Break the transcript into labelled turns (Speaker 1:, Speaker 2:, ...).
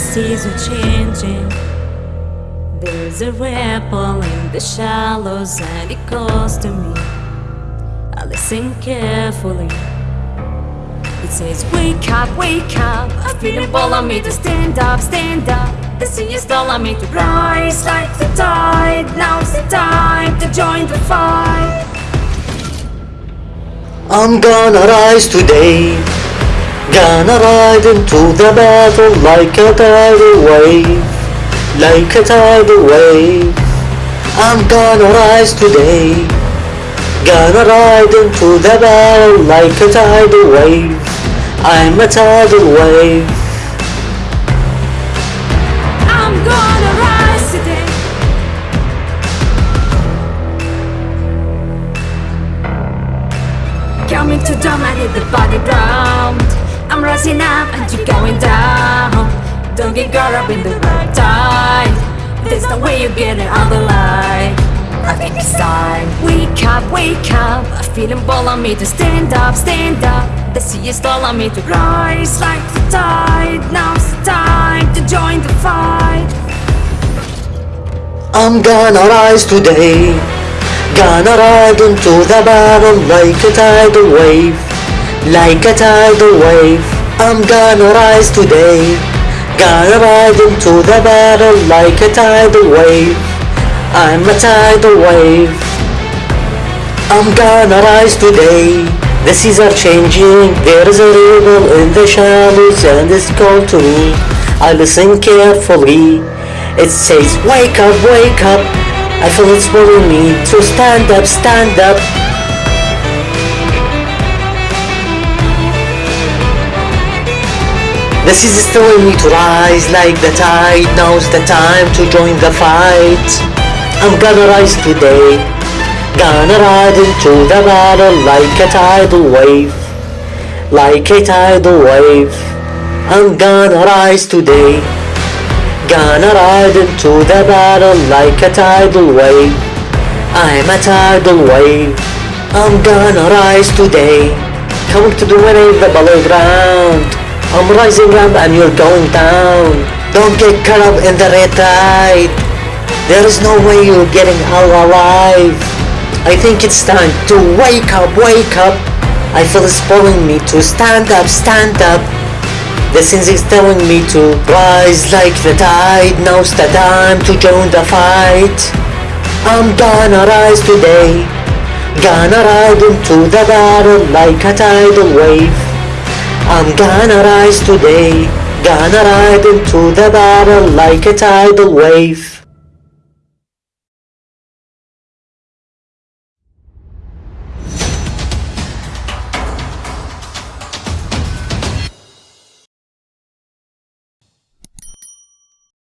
Speaker 1: seas are changing. There's a ripple in the shallows and it calls to me. I listen carefully. It says, Wake up, wake up. I feel it on me to stand up, stand up. The sea is calling me to rise like the tide. Now's the time to join the fight.
Speaker 2: I'm gonna rise today. Gonna ride into the battle like a tidal wave. Like a tidal wave. I'm gonna rise today. Gonna ride into the battle like a tidal wave. I'm a tidal wave.
Speaker 1: I'm gonna rise today. Coming to dominate the battleground. I'm rising up and you're going down. Don't get caught up in the red tide. There's no way you're getting out light. I think it's time. Wake up, wake up. A feeling ball on me to stand up, stand up. The sea is calling me to rise like the tide. Now's the time to join the fight.
Speaker 2: I'm gonna rise today. Gonna ride into the battle like a tidal wave. Like a tidal wave. I'm gonna rise today. Gonna ride into the battle like a tidal wave. I'm a tidal wave. I'm gonna rise today. The seas are changing. There is a river in the shallows and it's called to me. I listen carefully. It says, Wake up, wake up. I feel it's pulling me to stand up, stand up. Seas is telling me to rise like the tide. Now's the time to join the fight. I'm gonna rise today. Gonna ride into the battle like a tidal wave. Like a tidal wave. I'm gonna rise today. Gonna ride into the battle like a tidal wave. I'm a tidal wave. I'm gonna rise today. Coming to the winning the below ground. I'm rising up and you're going down. Don't get caught up in the red tide. There is no way you're getting out alive. I think it's time to wake up, wake up. I feel it's pulling me to stand up, stand up. The sense is telling me to rise like the tide. Now's the time to join the fight. I'm gonna rise today. Gonna ride into the battle like a tidal wave. I'm gonna rise today. Gonna ride into the battle like a tidal wave.